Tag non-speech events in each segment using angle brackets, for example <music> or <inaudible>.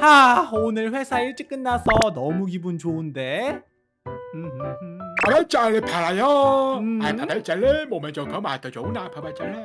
아 오늘 회사 일찍 끝나서 너무 기분 좋은데 알파벳 젤리 팔아요. 음. 알파벳 젤리 몸에 좋고 맛도 좋은 알파벳 젤리.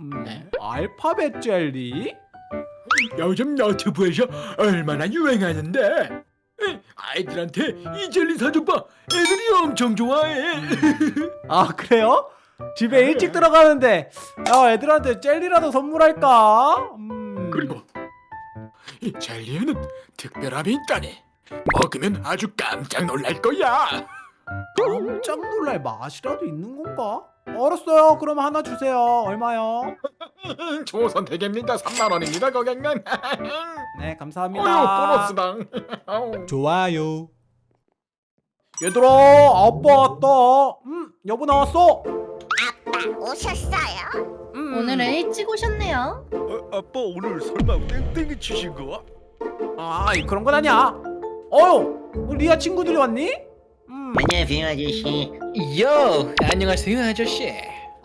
음, 네. 알파벳 젤리? 요즘 너튜브에서 얼마나 유행하는데 에, 아이들한테 이 젤리 사줘봐 애들이 엄청 좋아해 아 그래요? 집에 일찍 들어가는데 야 애들한테 젤리라도 선물할까? 음. 그리고 이 젤리에는 특별함이 있다네 먹으면 아주 깜짝 놀랄 거야. 깜짝 놀랄 맛이라도 있는 건가? 알았어요. 그럼 하나 주세요. 얼마요? <laughs> 좋은 선택입니다. 3만원입니다 고객님. <laughs> 네 어휴 감사합니다. 보너스당 <laughs> 아우. 좋아요. 얘들아 아빠 왔다. 음 여보 나왔어? 아빠 오셨어요? 음. 오늘은 일찍 오셨네요. 어, 아빠 오늘 설마 땡땡이 치신 거? 아 그런 건 아니야 어휴 우리 리아 친구들이 왔니? 음. 안녕하세요 아저씨 요 안녕하세요 아저씨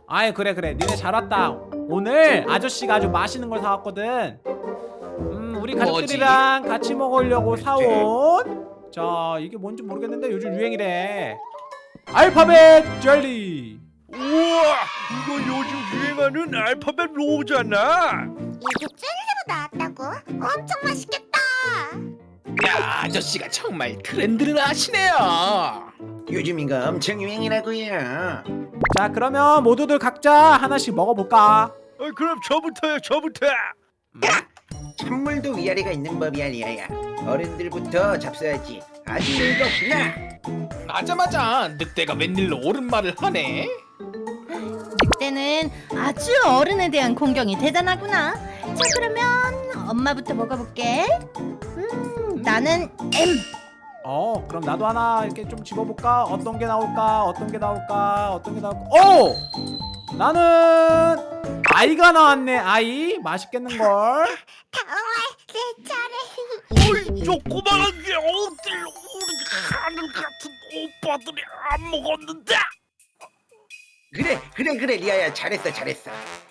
아이 그래 그래 니네 잘 왔다 오늘 아저씨가 아주 맛있는 걸 사왔거든 음 우리 가족들이랑 같이 먹으려고 사온 자 이게 뭔지 모르겠는데 요즘 유행이래 알파벳 젤리 우와 이거 요즘 유행하는 알파벳 로잖아. 이게 젤리로 나왔다고? 엄청 맛있겠다. 야 아저씨가 정말 트렌드를 아시네요. 요즘 이거 엄청 유행이라고요. 자 그러면 모두들 각자 하나씩 먹어볼까? 어, 그럼 저부터요 저부터. 찬물도 위아래가 있는 법이 아니야 어른들부터 잡숴야지. 아주 즐겁구나. 맞아 맞아. 늑대가 웬일로 옳은 말을 하네 늑대는 아주 어른에 대한 공경이 대단하구나. 자 그러면 엄마부터 먹어볼게. 음 나는 M. 어 그럼 나도 하나 이렇게 좀 집어볼까? 어떤 게 나올까? 어떤 게 나올까? 어떤 게 나올까? 오! 나는 아이가 나왔네 아이. 맛있겠는걸. 다음에 내 차례. 어이 조그만한 게 어딜 우리 하늘 같은 오빠들이 안 먹었는데 그래 그래 그래 리아야. 잘했어 잘했어.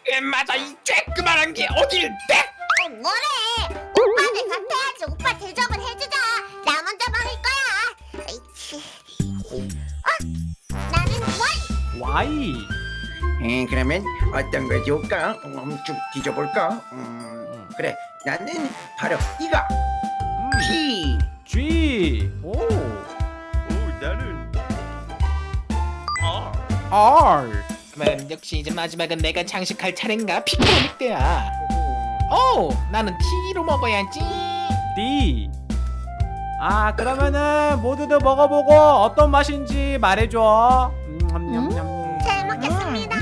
에, 맞아 이 쬐끄만한 게 어딜 때 어, 뭐래? 오빠들 같아야지. 오빠 대접을 해주자. 나 먼저 먹을 거야. 아이치. 어? 나는 원 Y 음, 그러면 어떤 거 좋을까? 음, 쭉 뒤져볼까? 음, 그래. 나는 바로 이거. 음, P G 오오 아 R 음, 역시 이제 마지막은 내가 장식할 차례인가? 피크로 늑대야. 오 나는 T로 먹어야지. D. 아 그러면은 모두들 먹어보고 어떤 맛인지 말해줘. 음, 냠냠냠. 잘 먹겠습니다.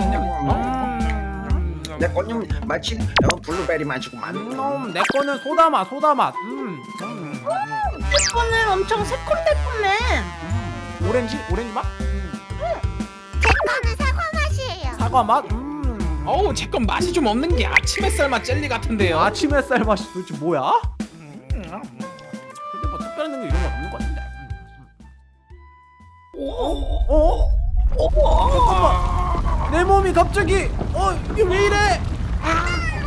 음, 내 거는 마치 어, 블루베리 맛이구만 음, 내 거는 소다 맛 소다 맛. 음, 음, 내 거는 엄청 새콤달콤해. 음. 오렌지? 오렌지 맛? 음, 제 거는 사과 맛이에요 사과 맛 음. 어우 제 건 맛이 좀 없는 게 아침 햇살 맛 젤리 같은데요 아침 햇살 맛이 도대체 뭐야? 근데 뭐 특별한 게 이런 거 없는 것 같은데. 어? 어? 어? 잠깐만. 내 몸이 갑자기 어 이게 왜 이래? 아!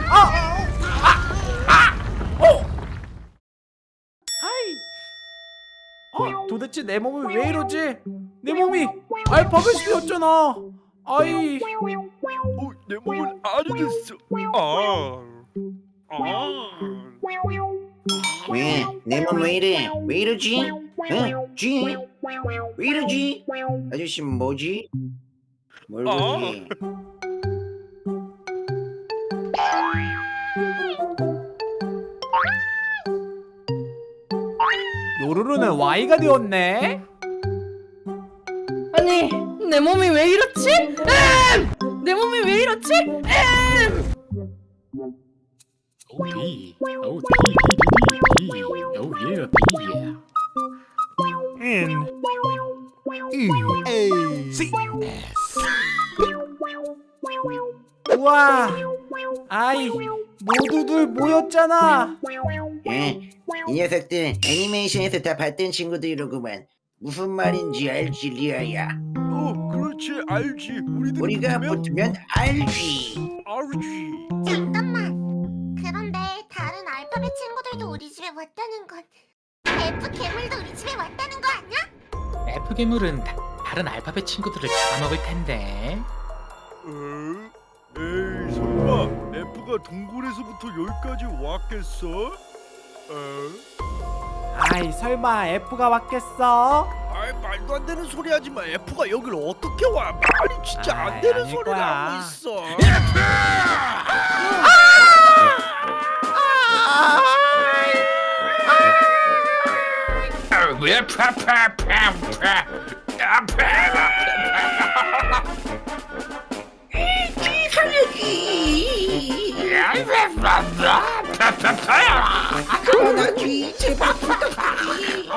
아! 아! 어! 아이. 어 도대체 내 몸이 왜 이러지? 내 몸이 알파벳이 되었잖아. 아이. 어, 내 몸은 아주 됐어 아 아. 왜? 내 몸 왜 이래? 왜 이러지? 응? G? 왜 이러지? 아저씨 뭐지? 뭘 어? 보지? 요 루루는 Y가 되었네. 아니 내 몸이 왜 이렇지? M. 내 몸이 왜 이렇지? M. 오 D 오 D D D D 오 예, D 예. N 우와. 아이 모두들 모였잖아. 예? 이 녀석들 애니메이션에서 다 봤던 친구들이로구만 무슨 말인지 알지 리아야 어 그렇지 알지 우리들 우리가 붙으면 알지 알지 잠깐만 그런데 다른 알파벳 친구들도 우리 집에 왔다는 건 F 괴물도 우리 집에 왔다는 거 아니야? F 괴물은 다, 다른 알파벳 친구들을 잡아먹을 텐데. 에? 에이 설마 F가 동굴에서부터 여기까지 왔겠어? 에? 아이 설마 F가 왔겠어? 아이 말도 안 되는 소리 하지 마 F가 여길 어떻게 와 말이 진짜 아이, 안 되는 아닐 소리를 거야. 하고 있어 왜 파파파파 아파 그만하지 제발 부탁하지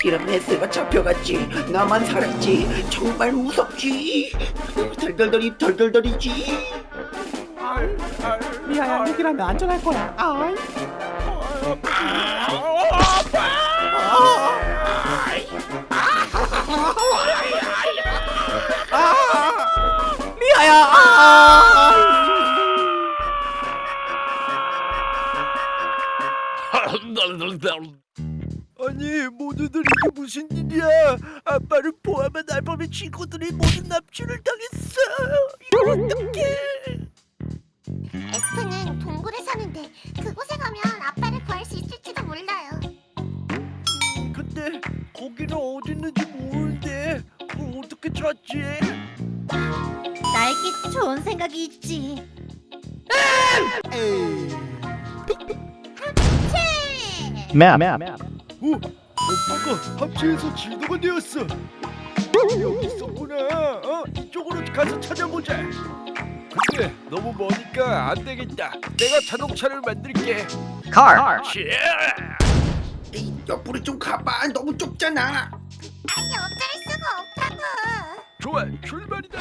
티라메스가 잡혀갔지 나만 살았지 정말 무섭지 덜덜덜이 덜덜덜이지 미아야 여기라면 안전할 거야 아이 아빠를 포함한 알파벳 친구들이 모두 납치를 당했어 이걸 어떡해 F는 동굴에 사는데 그곳에 가면 아빠를 구할 수 있을지도 몰라요. 근데 거기는 어디 있는지 모르는데 그걸 어떻게 찾지? 나에게 좋은 생각이 있지. 어? 오빠가 합체해서 지도가 되었어 여기 있었구나. 어? 이쪽으로 가서 찾아보자. 근데 너무 머니까 안 되겠다. 내가 자동차를 만들게. 카 에이, 옆으로 좀 가봐. 너무 좁잖아. 아니 어쩔 수가 없다고. 좋아 출발이다.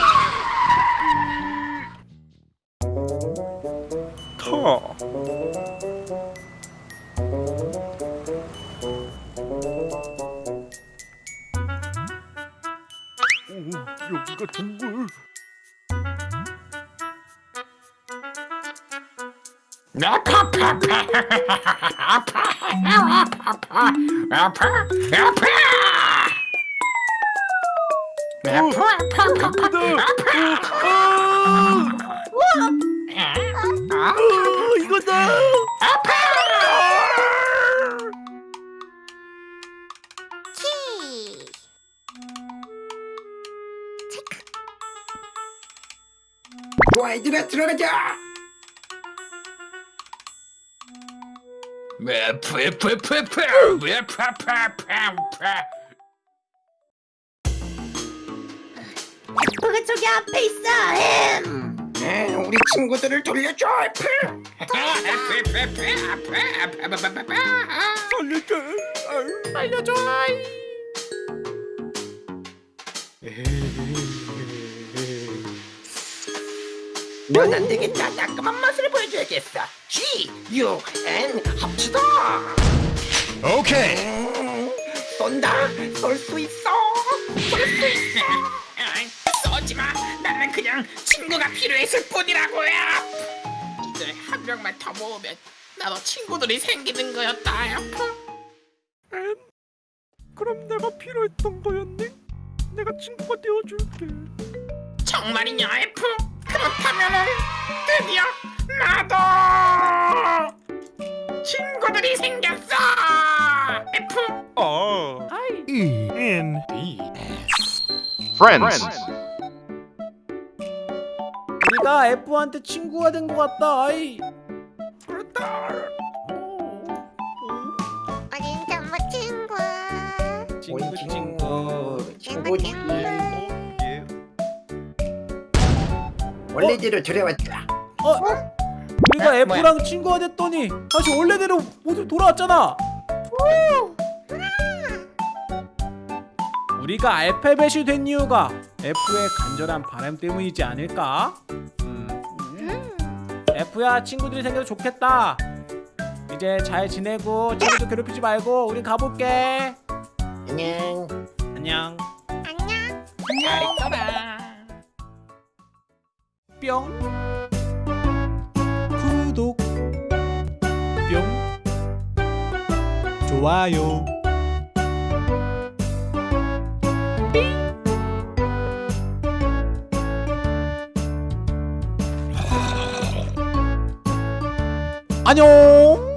타 여기가 동굴 어, 얘들아 들어가자 F가 저기 앞에 있어. M. 에, 우리 친구들을 돌려줘 아유. 알려줘 넌안 되겠다 따끔한 맛을 보여줘야겠어 G, U, N 합치다 오케이 음, 쏜다 쏠 수 있어 쏠 수 있어 쏘지 마. 나는 그냥 친구가 필요했을 뿐이라고요. 이제 한 명만 더 모으면 나도 친구들이 생기는 거였다. F. 그럼 내가 필요했던 거였니? 내가 친구가 되어줄게 정말이냐 F? 그렇다면은 드디어 나도 친구들이 생겼어. F. 아 아이. E N Friends. 우리가 F한테 친구가 된 것 같다 아이. 우린 정말 친구. 친구 친구. 친구 친구 원래대로 들여왔다 어? 우리가 에? 뭐야? F랑 친구가 됐더니 다시 원래대로 모두 돌아왔잖아 우리가 알파벳이 된 이유가 F의 간절한 바람 때문이지 않을까? 음. F야 친구들이 생겨서 좋겠다 이제 잘 지내고 친구들 괴롭히지 말고 우린 가볼게 안녕 안녕 안녕. 뿅 구독. 뿅 좋아요. 안녕